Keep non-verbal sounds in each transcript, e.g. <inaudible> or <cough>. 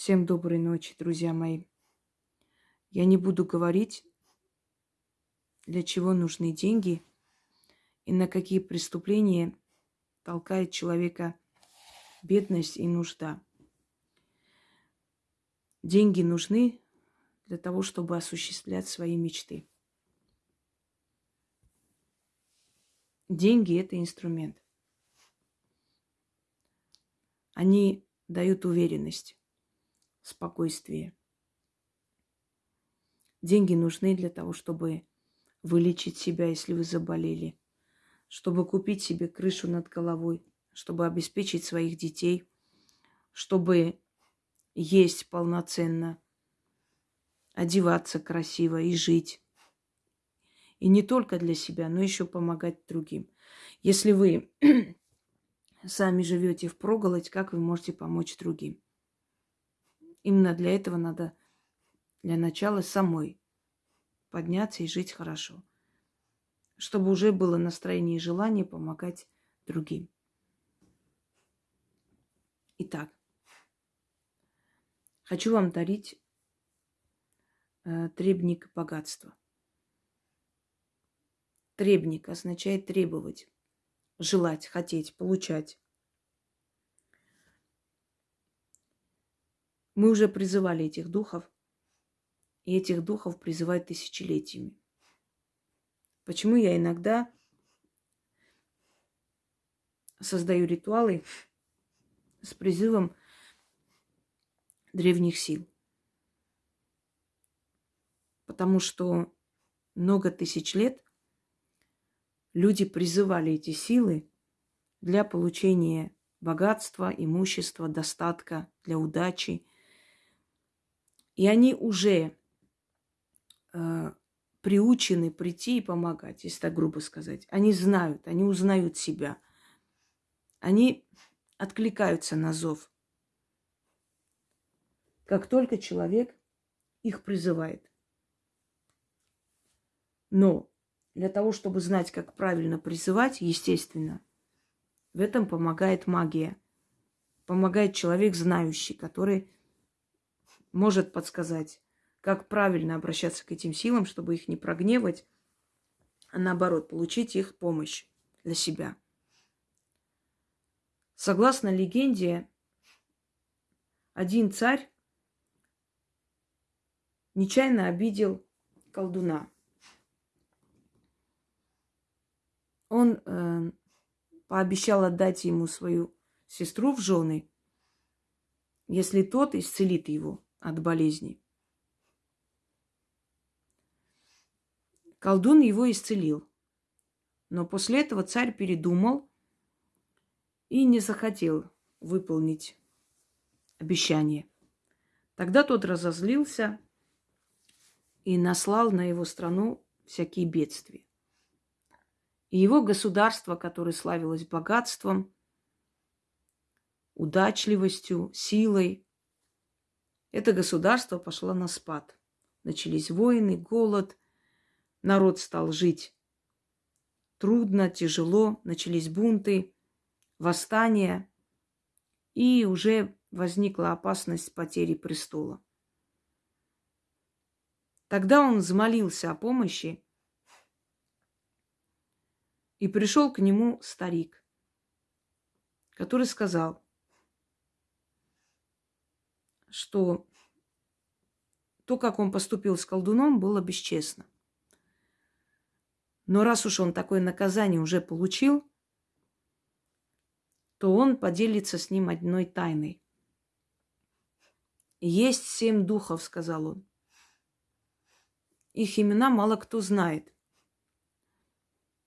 Всем доброй ночи, друзья мои. Я не буду говорить, для чего нужны деньги и на какие преступления толкает человека бедность и нужда. Деньги нужны для того, чтобы осуществлять свои мечты. Деньги – это инструмент. Они дают уверенность, спокойствие. Деньги нужны для того, чтобы вылечить себя, если вы заболели, чтобы купить себе крышу над головой, чтобы обеспечить своих детей, чтобы есть полноценно, одеваться красиво и жить. И не только для себя, но еще помогать другим. Если вы <clears throat> сами живете в проголодь, как вы можете помочь другим? Именно для этого надо для начала самой подняться и жить хорошо, чтобы уже было настроение и желание помогать другим. Итак, хочу вам дарить э, требник богатства. Требник означает требовать, желать, хотеть, получать. Мы уже призывали этих духов, и этих духов призывают тысячелетиями. Почему я иногда создаю ритуалы с призывом древних сил? Потому что много тысяч лет люди призывали эти силы для получения богатства, имущества, достатка, для удачи. И они уже э, приучены прийти и помогать, если так грубо сказать. Они знают, они узнают себя. Они откликаются на зов. Как только человек их призывает. Но для того, чтобы знать, как правильно призывать, естественно, в этом помогает магия. Помогает человек знающий, который может подсказать, как правильно обращаться к этим силам, чтобы их не прогневать, а наоборот, получить их помощь для себя. Согласно легенде, один царь нечаянно обидел колдуна. Он э, пообещал отдать ему свою сестру в жены, если тот исцелит его от болезни. Колдун его исцелил. Но после этого царь передумал и не захотел выполнить обещание. Тогда тот разозлился и наслал на его страну всякие бедствия. И его государство, которое славилось богатством, удачливостью, силой, это государство пошло на спад. Начались войны, голод, народ стал жить трудно, тяжело, начались бунты, восстания, и уже возникла опасность потери престола. Тогда он взмолился о помощи и пришел к нему старик, который сказал, что то, как он поступил с колдуном, было бесчестно. Но раз уж он такое наказание уже получил, то он поделится с ним одной тайной. Есть семь духов, сказал он. Их имена мало кто знает.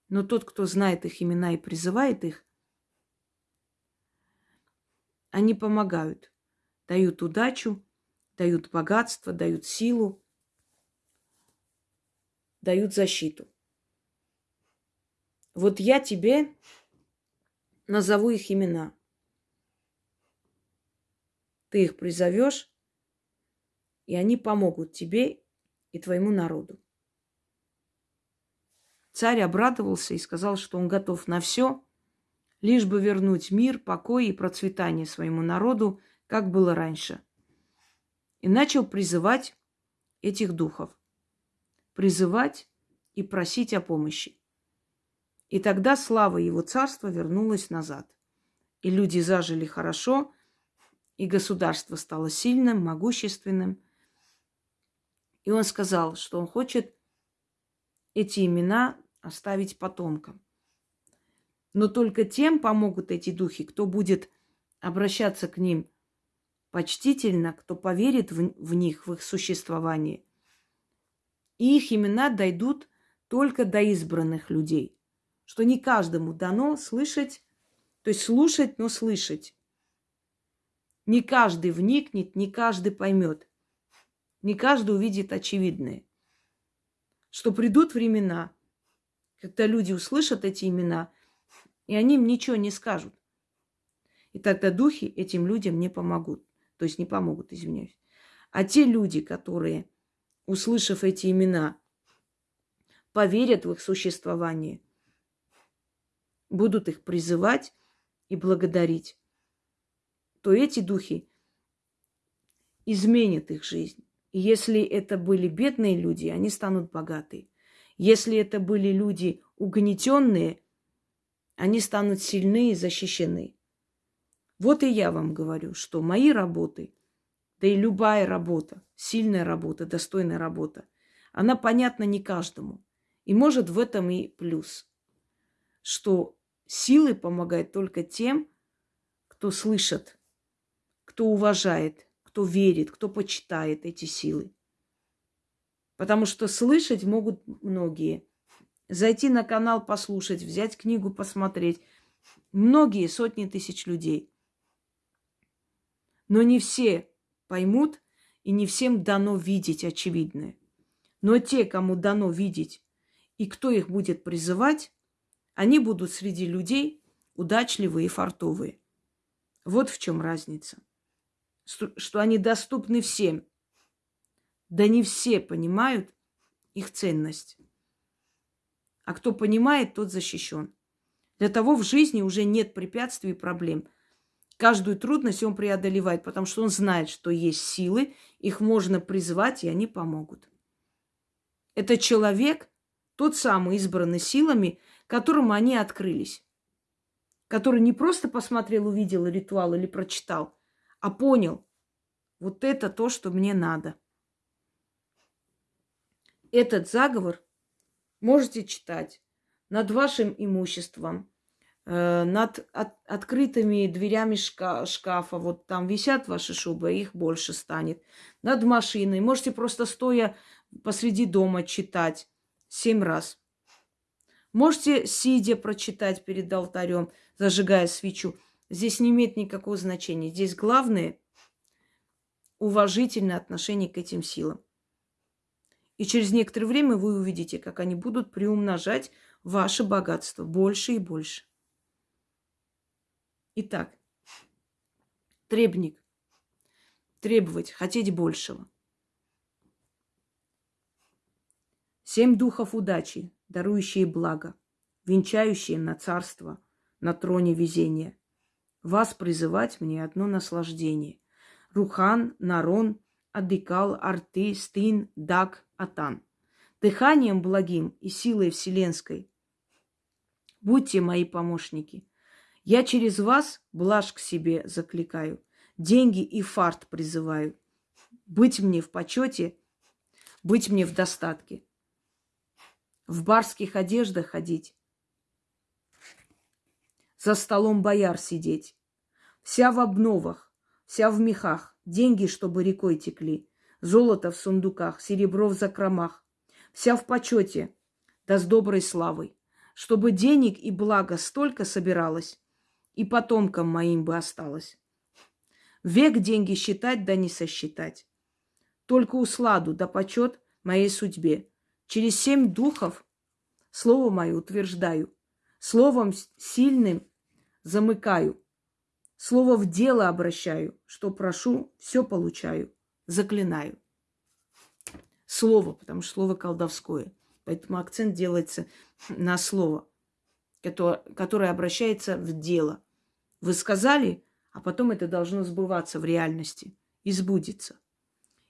Но тот, кто знает их имена и призывает их, они помогают, дают удачу, дают богатство, дают силу, дают защиту. Вот я тебе назову их имена. Ты их призовешь, и они помогут тебе и твоему народу. Царь обрадовался и сказал, что он готов на все, лишь бы вернуть мир, покой и процветание своему народу, как было раньше. И начал призывать этих духов. Призывать и просить о помощи. И тогда слава его царства вернулась назад. И люди зажили хорошо, и государство стало сильным, могущественным. И он сказал, что он хочет эти имена оставить потомкам. Но только тем помогут эти духи, кто будет обращаться к ним почтительно, кто поверит в, в них, в их существование. И их имена дойдут только до избранных людей. Что не каждому дано слышать, то есть слушать, но слышать. Не каждый вникнет, не каждый поймет. Не каждый увидит очевидное. Что придут времена, когда люди услышат эти имена, и они им ничего не скажут. И тогда духи этим людям не помогут. То есть не помогут, извиняюсь. А те люди, которые, услышав эти имена, поверят в их существование, будут их призывать и благодарить, то эти духи изменят их жизнь. И если это были бедные люди, они станут богаты. Если это были люди угнетенные, они станут сильны и защищены. Вот и я вам говорю, что мои работы, да и любая работа, сильная работа, достойная работа, она понятна не каждому. И может в этом и плюс, что силы помогают только тем, кто слышит, кто уважает, кто верит, кто почитает эти силы. Потому что слышать могут многие. Зайти на канал послушать, взять книгу посмотреть. Многие, сотни тысяч людей. Но не все поймут, и не всем дано видеть очевидное. Но те, кому дано видеть, и кто их будет призывать, они будут среди людей удачливые и фартовые. Вот в чем разница. Что они доступны всем. Да не все понимают их ценность. А кто понимает, тот защищен. Для того в жизни уже нет препятствий и проблем. Каждую трудность он преодолевает, потому что он знает, что есть силы, их можно призвать, и они помогут. Это человек, тот самый избранный силами, которому они открылись. Который не просто посмотрел, увидел ритуал или прочитал, а понял, вот это то, что мне надо. Этот заговор можете читать над вашим имуществом, над от, открытыми дверями шка, шкафа. Вот там висят ваши шубы, их больше станет. Над машиной. Можете просто стоя посреди дома читать семь раз. Можете сидя прочитать перед алтарем, зажигая свечу. Здесь не имеет никакого значения. Здесь главное уважительное отношение к этим силам. И через некоторое время вы увидите, как они будут приумножать ваше богатство больше и больше. Итак, требник. Требовать, хотеть большего. Семь духов удачи, дарующие благо, венчающие на царство, на троне везения. Вас призывать мне одно наслаждение. Рухан, Нарон, Адикал, Арты, Стин, Даг, Атан. Дыханием благим и силой вселенской. Будьте мои помощники – я через вас блажь к себе закликаю, деньги и фарт призываю. Быть мне в почете, быть мне в достатке. В барских одеждах ходить, за столом бояр сидеть. Вся в обновах, вся в мехах, деньги, чтобы рекой текли, золото в сундуках, серебро в закромах. Вся в почете, да с доброй славой, чтобы денег и блага столько собиралось, и потомкам моим бы осталось. Век деньги считать, да не сосчитать. Только усладу да почет моей судьбе. Через семь духов слово мое утверждаю. Словом сильным замыкаю. Слово в дело обращаю. Что прошу, все получаю. Заклинаю. Слово, потому что слово колдовское. Поэтому акцент делается на слово которое обращается в дело. Вы сказали, а потом это должно сбываться в реальности и сбудется.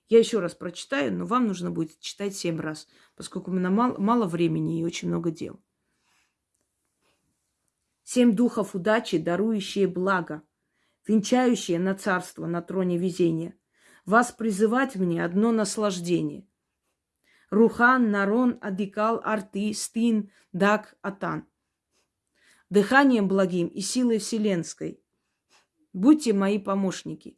Я еще раз прочитаю, но вам нужно будет читать семь раз, поскольку у меня мало, мало времени и очень много дел. Семь духов удачи, дарующие благо, венчающие на царство на троне везения. Вас призывать мне одно наслаждение. Рухан, Нарон, Адикал, Арты, Стин, Дак, Атан. Дыханием благим и силой вселенской. Будьте мои помощники.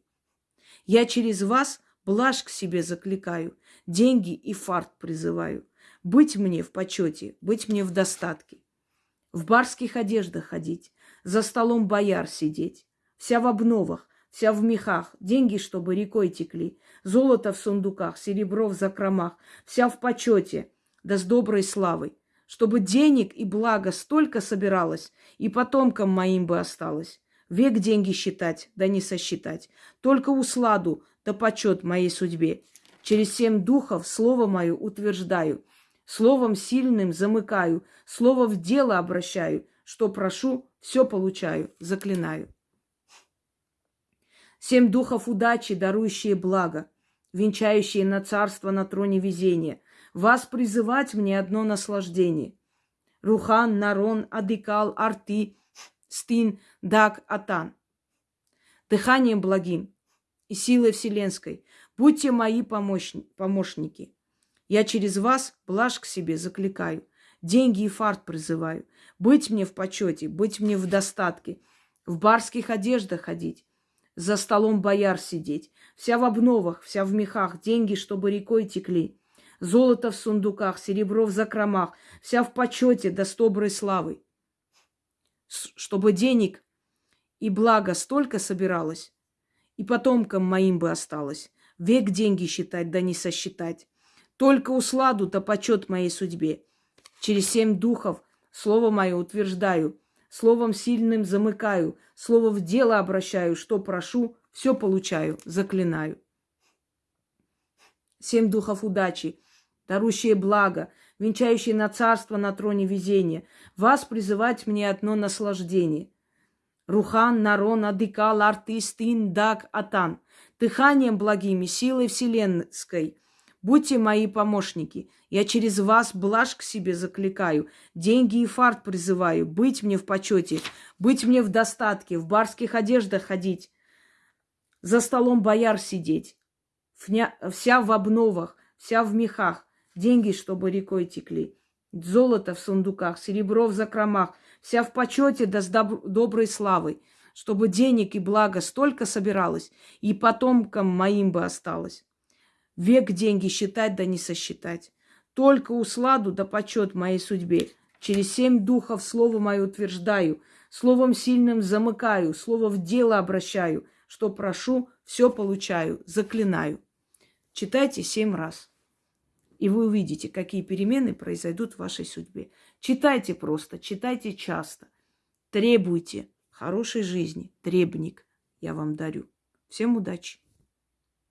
Я через вас блажь к себе закликаю, деньги и фарт призываю. Быть мне в почете, быть мне в достатке в барских одеждах ходить, за столом бояр сидеть, вся в обновах, вся в мехах, деньги, чтобы рекой текли, золото в сундуках, серебро в закромах, вся в почете, да с доброй славой, чтобы денег и блага столько собиралось, и потомкам моим бы осталось. Век деньги считать, да не сосчитать, только усладу, да почет моей судьбе. Через семь духов слово мое утверждаю – Словом сильным замыкаю, слово в дело обращаю. Что прошу, все получаю, заклинаю. Семь духов удачи, дарующие благо, венчающие на царство на троне везения. Вас призывать мне одно наслаждение. Рухан, Нарон, Адикал, Арти, Стин, Дак, Атан. Дыханием благим и силой вселенской будьте мои помощники. Я через вас блажь к себе закликаю, деньги и фарт призываю. Быть мне в почете, быть мне в достатке, в барских одеждах ходить, за столом бояр сидеть, вся в обновах, вся в мехах, деньги, чтобы рекой текли, золото в сундуках, серебро в закромах, вся в почете да с доброй славой. Чтобы денег и благо столько собиралось, и потомкам моим бы осталось, век деньги считать да не сосчитать. Только усладу-то почет моей судьбе. Через семь духов слово мое утверждаю, словом сильным замыкаю, слово в дело обращаю, что прошу, все получаю, заклинаю. Семь духов удачи, дарущие благо, венчающие на царство на троне везения. Вас призывать мне одно наслаждение. Рухан, Нарон, Адыкал, Артистин, Дак, Атан. Дыханием благими, силой вселенской – Будьте мои помощники. Я через вас блажь к себе закликаю, деньги и фарт призываю, быть мне в почете, быть мне в достатке, в барских одеждах ходить, за столом бояр сидеть, вся в обновах, вся в мехах, деньги, чтобы рекой текли, золото в сундуках, серебро в закромах, вся в почете да с доб- доброй славой, чтобы денег и блага столько собиралось, и потомкам моим бы осталось. Век деньги считать да не сосчитать. Только усладу да почет моей судьбе. Через семь духов слово мое утверждаю, словом сильным замыкаю, слово в дело обращаю. Что прошу, все получаю, заклинаю. Читайте семь раз. И вы увидите, какие перемены произойдут в вашей судьбе. Читайте просто, читайте часто. Требуйте хорошей жизни. Требник я вам дарю. Всем удачи!